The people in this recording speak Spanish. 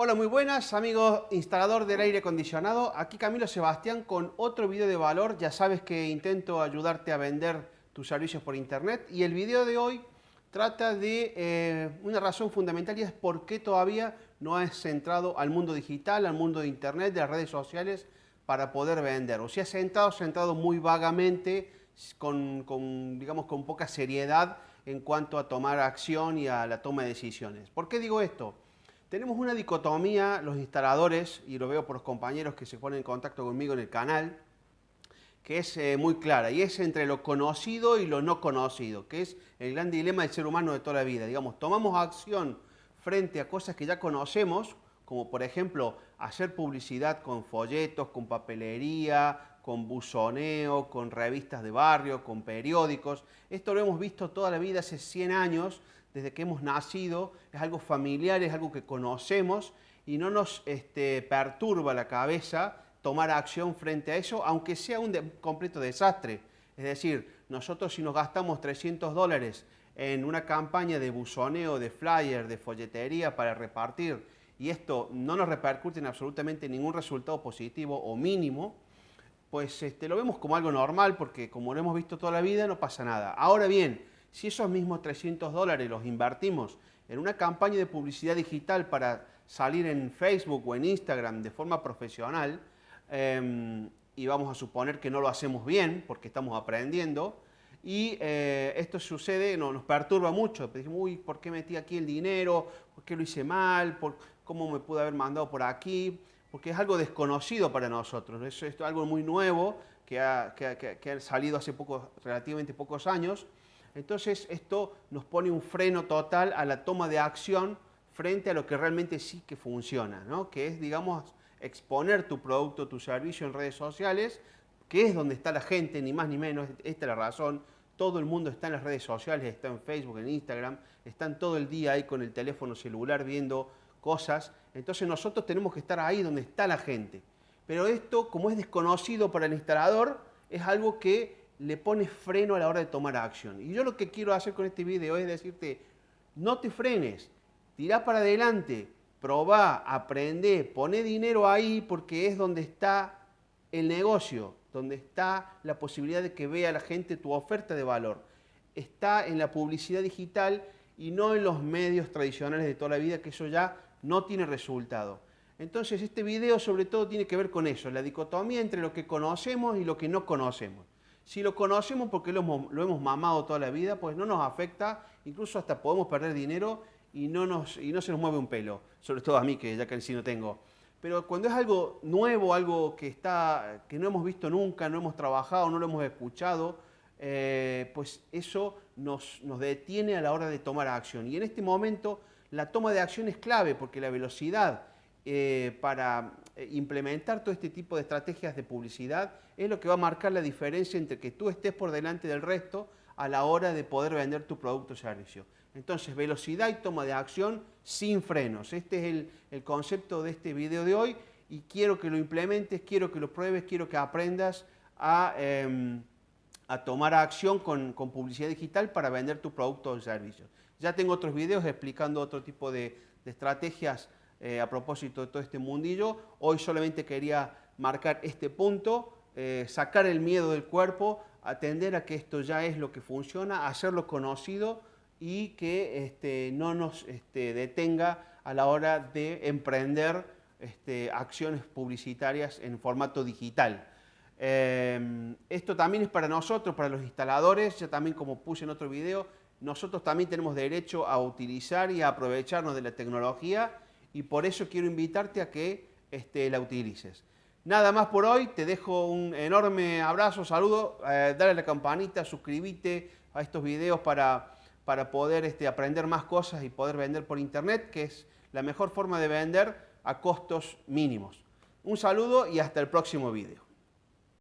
Hola, muy buenas amigos instalador del aire acondicionado. Aquí Camilo Sebastián con otro video de valor. Ya sabes que intento ayudarte a vender tus servicios por internet y el video de hoy trata de eh, una razón fundamental y es por qué todavía no has centrado al mundo digital, al mundo de internet, de las redes sociales para poder vender. O si has centrado, muy vagamente, con, digamos, con poca seriedad en cuanto a tomar acción y a la toma de decisiones. ¿Por qué digo esto? Tenemos una dicotomía, los instaladores, y lo veo por los compañeros que se ponen en contacto conmigo en el canal, que es eh, muy clara, y es entre lo conocido y lo no conocido, que es el gran dilema del ser humano de toda la vida. Digamos, tomamos acción frente a cosas que ya conocemos, como por ejemplo hacer publicidad con folletos, con papelería, con buzoneo, con revistas de barrio, con periódicos. Esto lo hemos visto toda la vida, hace 100 años, desde que hemos nacido, es algo familiar, es algo que conocemos y no nos este, perturba la cabeza tomar acción frente a eso, aunque sea un completo desastre. Es decir, nosotros si nos gastamos 300 dólares en una campaña de buzoneo, de flyer, de folletería para repartir, y esto no nos repercute en absolutamente ningún resultado positivo o mínimo, pues este, lo vemos como algo normal porque como lo hemos visto toda la vida no pasa nada. Ahora bien, si esos mismos 300 dólares los invertimos en una campaña de publicidad digital para salir en Facebook o en Instagram de forma profesional, em, y vamos a suponer que no lo hacemos bien porque estamos aprendiendo, y eh, esto sucede, no, nos perturba mucho, decimos, uy, ¿por qué metí aquí el dinero? ¿Por qué lo hice mal? ¿Por, ¿Cómo me pude haber mandado por aquí? Porque es algo desconocido para nosotros, es, es algo muy nuevo que ha, salido hace poco, relativamente pocos años, entonces esto nos pone un freno total a la toma de acción frente a lo que realmente sí que funciona, ¿no? que es, digamos, exponer tu producto, tu servicio en redes sociales, que es donde está la gente, ni más ni menos, esta es la razón, todo el mundo está en las redes sociales, está en Facebook, en Instagram, están todo el día ahí con el teléfono celular viendo cosas, entonces nosotros tenemos que estar ahí donde está la gente. Pero esto, como es desconocido para el instalador, es algo que le pone freno a la hora de tomar acción. Y yo lo que quiero hacer con este video es decirte, no te frenes, tirá para adelante, probá, aprende, pone dinero ahí porque es donde está el negocio, donde está la posibilidad de que vea la gente tu oferta de valor. Está en la publicidad digital y no en los medios tradicionales de toda la vida, que eso ya no tiene resultado. Entonces este video sobre todo tiene que ver con eso, la dicotomía entre lo que conocemos y lo que no conocemos. Si lo conocemos porque lo hemos, mamado toda la vida, pues no nos afecta, incluso hasta podemos perder dinero y no, nos, y no se nos mueve un pelo, sobre todo a mí que ya sí no tengo. Pero cuando es algo nuevo, algo que, está, que no hemos visto nunca, no hemos trabajado, no lo hemos escuchado, eh, pues eso nos, detiene a la hora de tomar acción. Y en este momento la toma de acción es clave porque la velocidad eh, para eh, implementar todo este tipo de estrategias de publicidad es lo que va a marcar la diferencia entre que tú estés por delante del resto a la hora de poder vender tu producto o servicio. Entonces, velocidad y toma de acción sin frenos. Este es el, concepto de este video de hoy y quiero que lo implementes, quiero que lo pruebes, quiero que aprendas a, em, tomar acción con, publicidad digital para vender tu producto o servicio. Ya tengo otros videos explicando otro tipo de estrategias eh, a propósito de todo este mundillo. Hoy solamente quería marcar este punto, eh, sacar el miedo del cuerpo, atender a que esto ya es lo que funciona, hacerlo conocido y que este, no nos este, detenga a la hora de emprender este, acciones publicitarias en formato digital. Eh, esto también es para nosotros, para los instaladores, ya también como puse en otro video, nosotros también tenemos derecho a utilizar y a aprovecharnos de la tecnología y por eso quiero invitarte a que este, la utilices. Nada más por hoy, te dejo un enorme abrazo, saludo, eh, dale la campanita, suscríbete a estos videos para, para poder este, aprender más cosas y poder vender por internet, que es la mejor forma de vender a costos mínimos. Un saludo y hasta el próximo video.